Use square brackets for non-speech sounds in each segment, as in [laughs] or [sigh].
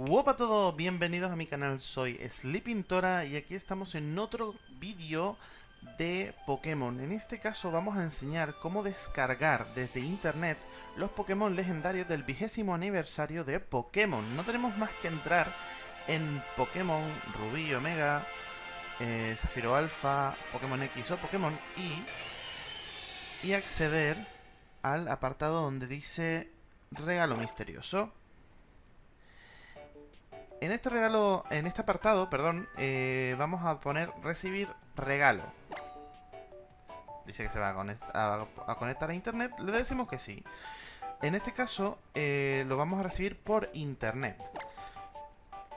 Hola a todos, bienvenidos a mi canal, soy Sleepintora y aquí estamos en otro vídeo de Pokémon. En este caso vamos a enseñar cómo descargar desde internet los Pokémon legendarios del vigésimo aniversario de Pokémon. No tenemos más que entrar en Pokémon Rubí, Omega, eh, Zafiro Alpha, Pokémon X o Pokémon Y y acceder al apartado donde dice regalo misterioso. En este regalo, en este apartado, perdón, eh, vamos a poner recibir regalo. Dice que se va a, conectar a internet, le decimos que sí. En este caso, eh, lo vamos a recibir por internet.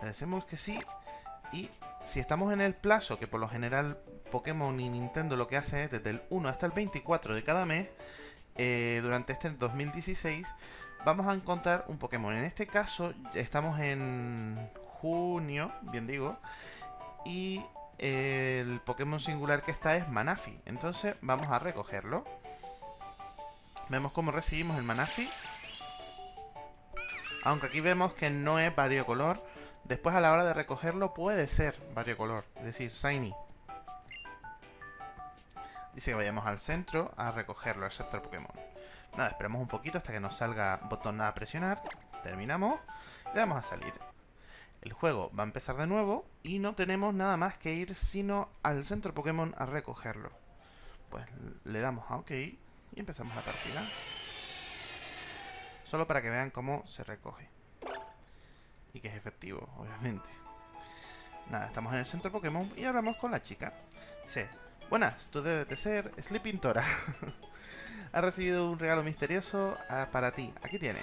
Le decimos que sí y si estamos en el plazo, que por lo general Pokémon y Nintendo lo que hace es desde el 1 hasta el 24 de cada mes, eh, durante este 2016 vamos a encontrar un Pokémon. En este caso estamos en junio, bien digo, y el Pokémon singular que está es Manafi. Entonces vamos a recogerlo. Vemos cómo recibimos el Manafi. Aunque aquí vemos que no es variocolor. Después a la hora de recogerlo puede ser variocolor, es decir, shiny. Dice que vayamos al centro a recogerlo, al sector Pokémon. Nada, esperamos un poquito hasta que nos salga botón a presionar. Terminamos. Le damos a salir. El juego va a empezar de nuevo y no tenemos nada más que ir sino al centro Pokémon a recogerlo. Pues le damos a OK y empezamos la partida. Solo para que vean cómo se recoge. Y que es efectivo, obviamente. Nada, estamos en el centro Pokémon y hablamos con la chica. Sí. Buenas, tú debes de ser Sleeping Tora. [laughs] ha recibido un regalo misterioso ah, para ti. Aquí tiene.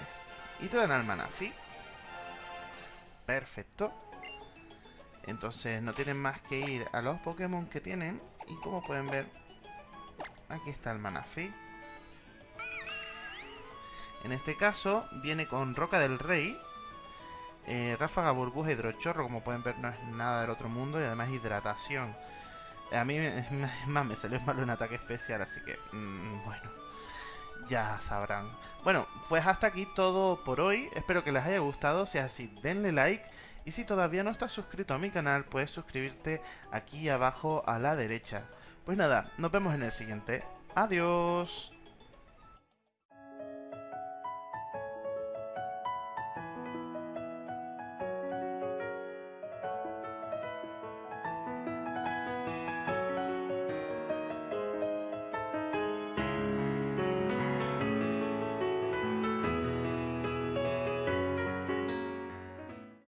Y te dan al Manafi. Perfecto. Entonces no tienen más que ir a los Pokémon que tienen. Y como pueden ver, aquí está el Manafi. En este caso viene con Roca del Rey. Eh, ráfaga, burbuja, hidrochorro, como pueden ver no es nada del otro mundo. Y además hidratación. A mí, [laughs] más, me salió malo un ataque especial, así que, mm, bueno, ya sabrán. Bueno, pues hasta aquí todo por hoy. Espero que les haya gustado. Si es así, denle like. Y si todavía no estás suscrito a mi canal, puedes suscribirte aquí abajo a la derecha. Pues nada, nos vemos en el siguiente. Adiós.